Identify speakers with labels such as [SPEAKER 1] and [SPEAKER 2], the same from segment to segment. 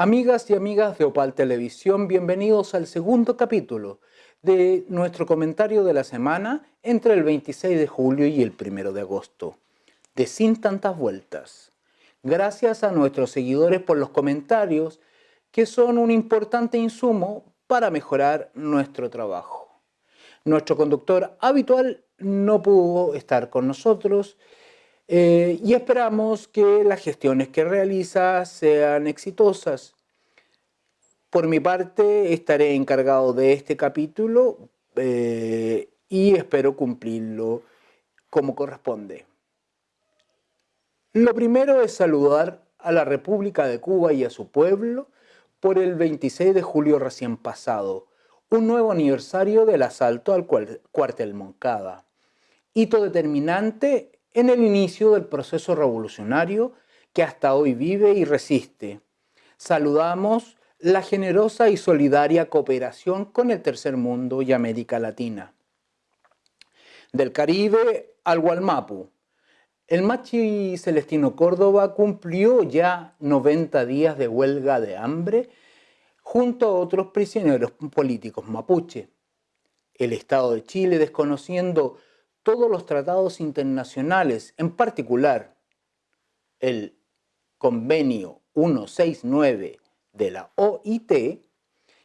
[SPEAKER 1] Amigas y amigas de Opal Televisión, bienvenidos al segundo capítulo de nuestro comentario de la semana entre el 26 de julio y el 1 de agosto, de Sin Tantas Vueltas. Gracias a nuestros seguidores por los comentarios, que son un importante insumo para mejorar nuestro trabajo. Nuestro conductor habitual no pudo estar con nosotros eh, y esperamos que las gestiones que realiza sean exitosas. Por mi parte estaré encargado de este capítulo eh, y espero cumplirlo como corresponde. Lo primero es saludar a la República de Cuba y a su pueblo por el 26 de julio recién pasado, un nuevo aniversario del asalto al cuartel Moncada, hito determinante en el inicio del proceso revolucionario que hasta hoy vive y resiste. Saludamos la generosa y solidaria cooperación con el tercer mundo y América Latina. Del Caribe al Gualmapu, el Machi Celestino Córdoba cumplió ya 90 días de huelga de hambre junto a otros prisioneros políticos mapuche. El Estado de Chile, desconociendo todos los tratados internacionales, en particular el convenio 169 de la OIT,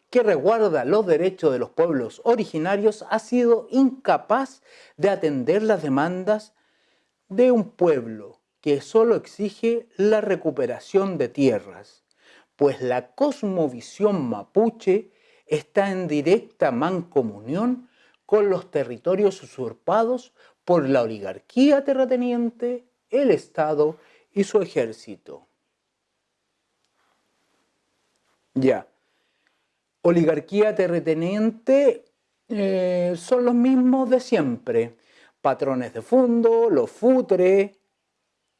[SPEAKER 1] que resguarda los derechos de los pueblos originarios, ha sido incapaz de atender las demandas de un pueblo que solo exige la recuperación de tierras, pues la cosmovisión mapuche está en directa mancomunión con los territorios usurpados por la oligarquía terrateniente, el Estado y su ejército. Ya, oligarquía terrateniente eh, son los mismos de siempre, patrones de fondo, los futre,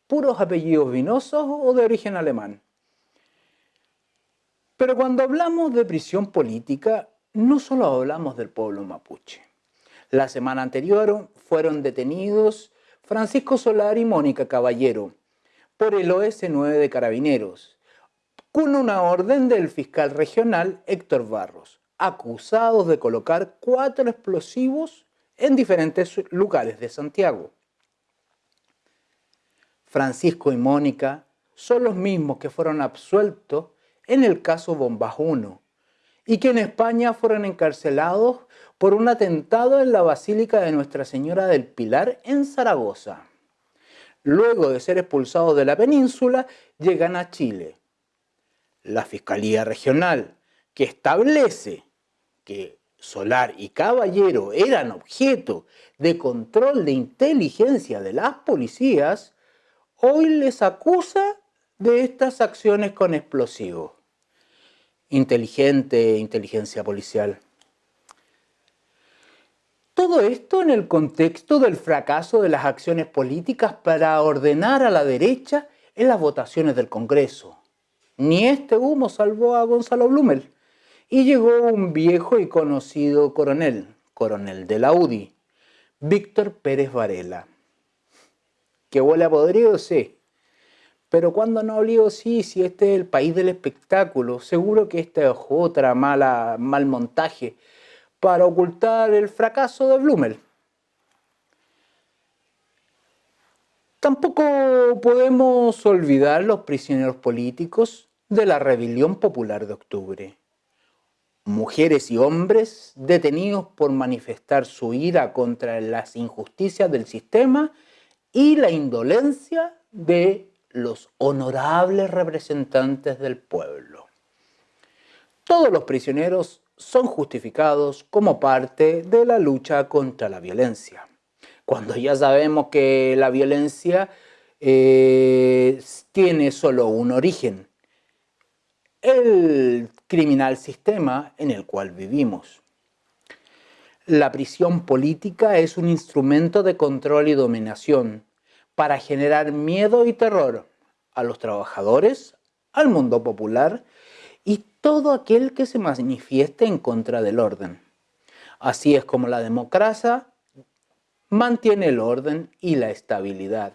[SPEAKER 1] puros apellidos vinosos o de origen alemán. Pero cuando hablamos de prisión política, no solo hablamos del pueblo mapuche. La semana anterior fueron detenidos Francisco Solar y Mónica Caballero por el OS9 de Carabineros, con una orden del fiscal regional Héctor Barros, acusados de colocar cuatro explosivos en diferentes lugares de Santiago. Francisco y Mónica son los mismos que fueron absueltos en el caso Bombas 1 y que en España fueron encarcelados por un atentado en la Basílica de Nuestra Señora del Pilar en Zaragoza. Luego de ser expulsados de la península, llegan a Chile. La Fiscalía Regional, que establece que Solar y Caballero eran objeto de control de inteligencia de las policías, hoy les acusa de estas acciones con explosivos. Inteligente inteligencia policial. Todo esto en el contexto del fracaso de las acciones políticas para ordenar a la derecha en las votaciones del Congreso. Ni este humo salvó a Gonzalo Blumel. Y llegó un viejo y conocido coronel, coronel de la UDI, Víctor Pérez Varela. ¿Que huele a podrido? Sí. Pero cuando no olió, sí, si este es el país del espectáculo, seguro que esta es otra mala, mal montaje para ocultar el fracaso de Blumel. Tampoco podemos olvidar los prisioneros políticos de la rebelión popular de octubre. Mujeres y hombres detenidos por manifestar su ira contra las injusticias del sistema y la indolencia de los honorables representantes del pueblo. Todos los prisioneros son justificados como parte de la lucha contra la violencia. Cuando ya sabemos que la violencia eh, tiene solo un origen, el criminal sistema en el cual vivimos. La prisión política es un instrumento de control y dominación para generar miedo y terror a los trabajadores, al mundo popular y todo aquel que se manifieste en contra del orden. Así es como la democracia mantiene el orden y la estabilidad.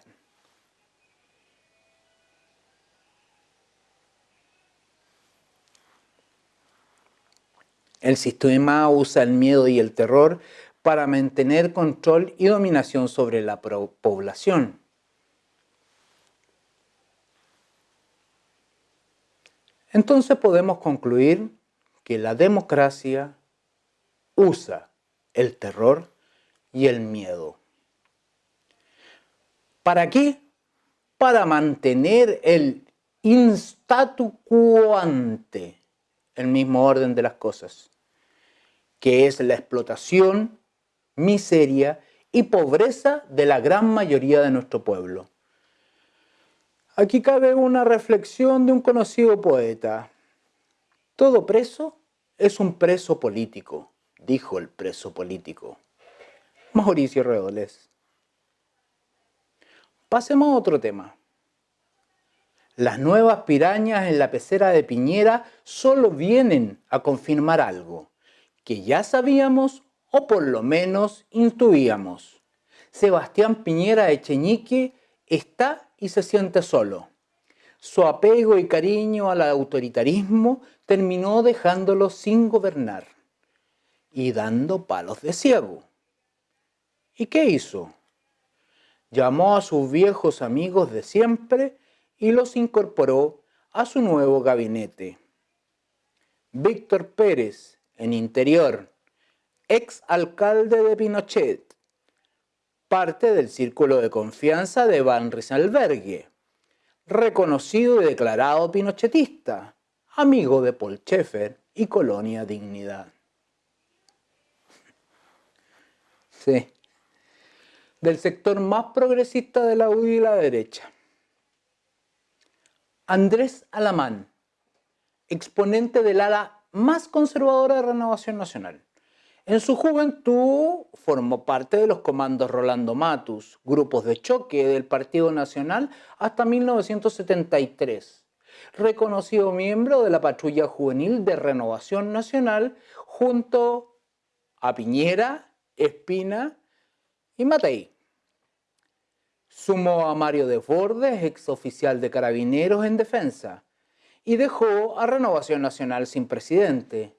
[SPEAKER 1] El sistema usa el miedo y el terror para mantener control y dominación sobre la población. Entonces podemos concluir que la democracia usa el terror y el miedo. ¿Para qué? Para mantener el instatu quo ante, el mismo orden de las cosas, que es la explotación, miseria y pobreza de la gran mayoría de nuestro pueblo. Aquí cabe una reflexión de un conocido poeta. Todo preso es un preso político, dijo el preso político. Mauricio Redoles. Pasemos a otro tema. Las nuevas pirañas en la pecera de Piñera solo vienen a confirmar algo que ya sabíamos o por lo menos intuíamos. Sebastián Piñera Echeñique está y se siente solo. Su apego y cariño al autoritarismo terminó dejándolo sin gobernar y dando palos de ciego. ¿Y qué hizo? Llamó a sus viejos amigos de siempre y los incorporó a su nuevo gabinete. Víctor Pérez, en Interior, ex alcalde de Pinochet, parte del círculo de confianza de Van Rieselberghe, reconocido y declarado pinochetista, amigo de Paul Schaeffer y Colonia Dignidad. Sí, del sector más progresista de la UDI y la derecha. Andrés Alamán, exponente del ala más conservadora de Renovación Nacional. En su juventud formó parte de los comandos Rolando Matus, grupos de choque del Partido Nacional hasta 1973. Reconocido miembro de la patrulla juvenil de Renovación Nacional junto a Piñera, Espina y Matei. Sumó a Mario Desbordes, ex oficial de carabineros en defensa, y dejó a Renovación Nacional sin presidente.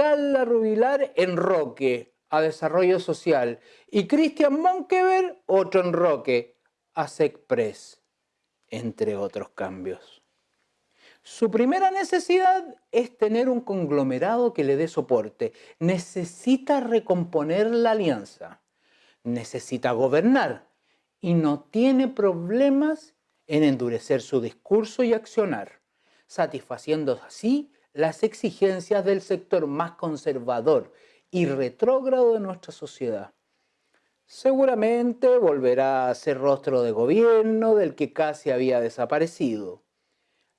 [SPEAKER 1] Carla Rubilar en Roque, a Desarrollo Social, y Cristian Monkever, otro en Roque, a SECPRES, entre otros cambios. Su primera necesidad es tener un conglomerado que le dé soporte. Necesita recomponer la alianza. Necesita gobernar. Y no tiene problemas en endurecer su discurso y accionar, satisfaciendo así las exigencias del sector más conservador y retrógrado de nuestra sociedad. Seguramente volverá a ser rostro de gobierno del que casi había desaparecido.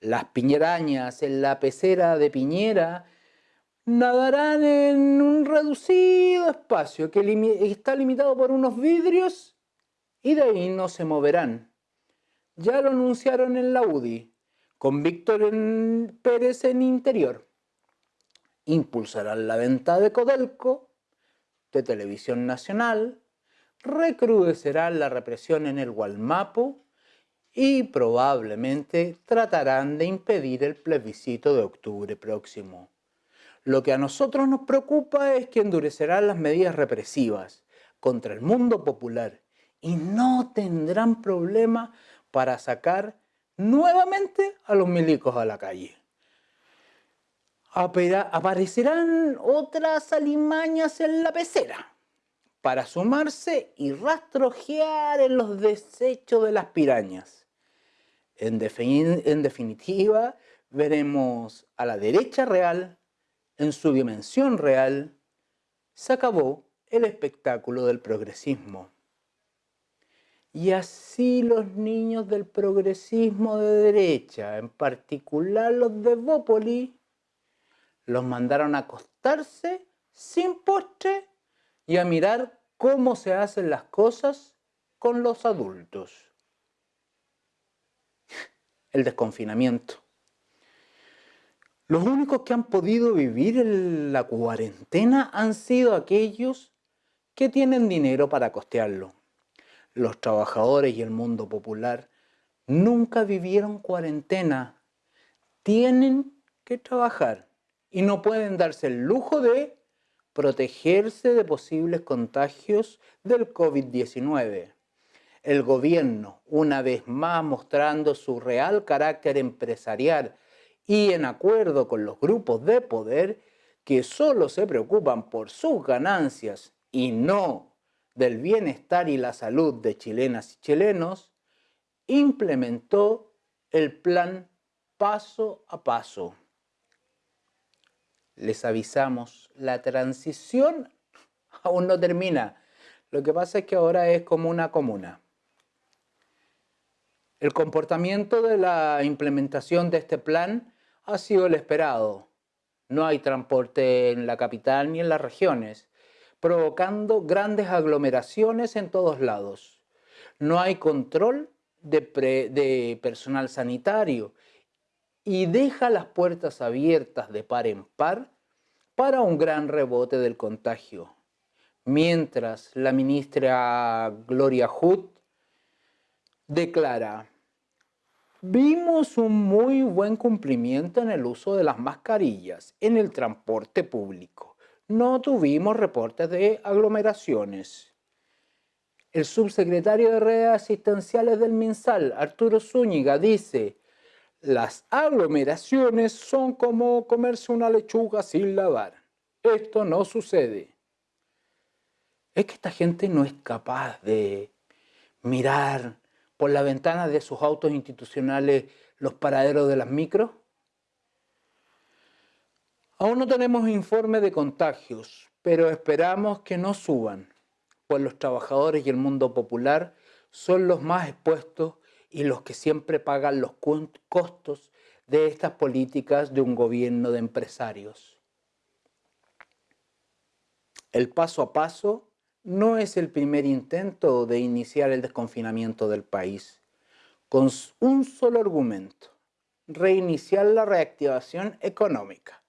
[SPEAKER 1] Las piñerañas en la pecera de Piñera nadarán en un reducido espacio que está limitado por unos vidrios y de ahí no se moverán. Ya lo anunciaron en la UDI con Víctor Pérez en interior. Impulsarán la venta de Codelco, de Televisión Nacional, recrudecerán la represión en el Gualmapo y probablemente tratarán de impedir el plebiscito de octubre próximo. Lo que a nosotros nos preocupa es que endurecerán las medidas represivas contra el mundo popular y no tendrán problema para sacar nuevamente a los milicos a la calle. Aparecerán otras alimañas en la pecera para sumarse y rastrojear en los desechos de las pirañas. En, en definitiva, veremos a la derecha real, en su dimensión real, se acabó el espectáculo del progresismo. Y así los niños del progresismo de derecha, en particular los de Bópoli, los mandaron a acostarse sin postre y a mirar cómo se hacen las cosas con los adultos. El desconfinamiento. Los únicos que han podido vivir en la cuarentena han sido aquellos que tienen dinero para costearlo los trabajadores y el mundo popular nunca vivieron cuarentena. Tienen que trabajar y no pueden darse el lujo de protegerse de posibles contagios del COVID-19. El gobierno, una vez más mostrando su real carácter empresarial y en acuerdo con los grupos de poder que solo se preocupan por sus ganancias y no del bienestar y la salud de chilenas y chilenos, implementó el plan paso a paso les avisamos, la transición aún no termina. Lo que pasa es que ahora es como una comuna. El comportamiento de la implementación de este plan ha sido el esperado. No hay transporte en la capital ni en las regiones, provocando grandes aglomeraciones en todos lados. No hay control de, de personal sanitario y deja las puertas abiertas de par en par para un gran rebote del contagio. Mientras la ministra Gloria Hood declara, vimos un muy buen cumplimiento en el uso de las mascarillas en el transporte público. No tuvimos reportes de aglomeraciones. El subsecretario de redes asistenciales del MinSal, Arturo Zúñiga, dice, las aglomeraciones son como comerse una lechuga sin lavar. Esto no sucede. Es que esta gente no es capaz de mirar por la ventana de sus autos institucionales los paraderos de las micros. Aún no tenemos informe de contagios, pero esperamos que no suban, pues los trabajadores y el mundo popular son los más expuestos y los que siempre pagan los costos de estas políticas de un gobierno de empresarios. El paso a paso no es el primer intento de iniciar el desconfinamiento del país, con un solo argumento, reiniciar la reactivación económica.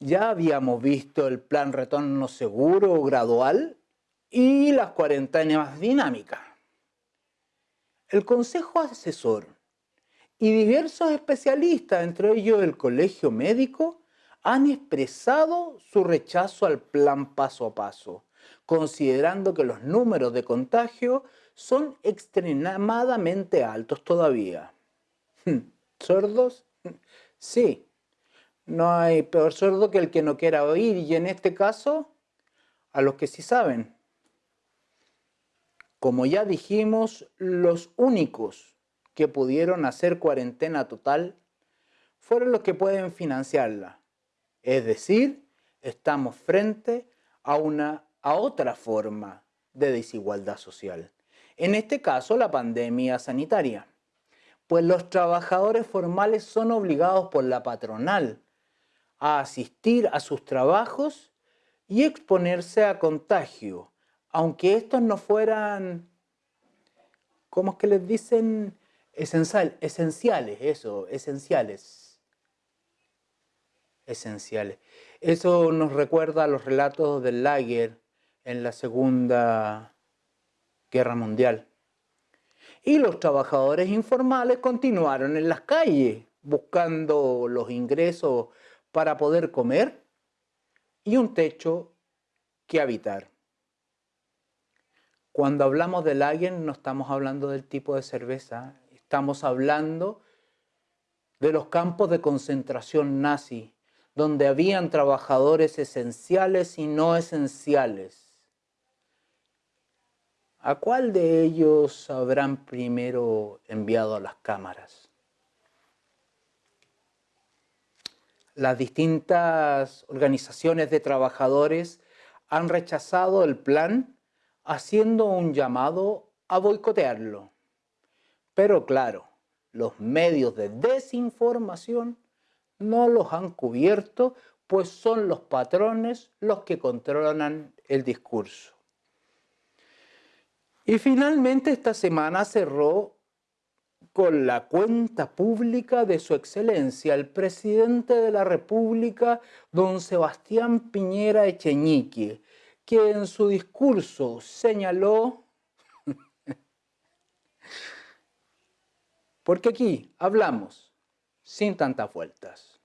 [SPEAKER 1] Ya habíamos visto el plan retorno seguro gradual y las cuarentenas dinámicas el Consejo Asesor y diversos especialistas, entre ellos el Colegio Médico, han expresado su rechazo al plan paso a paso, considerando que los números de contagio son extremadamente altos todavía. ¿Sordos? Sí. No hay peor sordo que el que no quiera oír y en este caso, a los que sí saben. Como ya dijimos, los únicos que pudieron hacer cuarentena total fueron los que pueden financiarla. Es decir, estamos frente a, una, a otra forma de desigualdad social. En este caso, la pandemia sanitaria. Pues los trabajadores formales son obligados por la patronal a asistir a sus trabajos y exponerse a contagio aunque estos no fueran, ¿cómo es que les dicen? Esencial, esenciales, eso, esenciales. Esenciales. Eso nos recuerda a los relatos del Lager en la Segunda Guerra Mundial. Y los trabajadores informales continuaron en las calles buscando los ingresos para poder comer y un techo que habitar. Cuando hablamos de lager no estamos hablando del tipo de cerveza, estamos hablando de los campos de concentración nazi, donde habían trabajadores esenciales y no esenciales. ¿A cuál de ellos habrán primero enviado a las cámaras? Las distintas organizaciones de trabajadores han rechazado el plan haciendo un llamado a boicotearlo. Pero claro, los medios de desinformación no los han cubierto, pues son los patrones los que controlan el discurso. Y finalmente esta semana cerró con la cuenta pública de su excelencia, el presidente de la República, don Sebastián Piñera Echeñique, que en su discurso señaló, porque aquí hablamos sin tantas vueltas.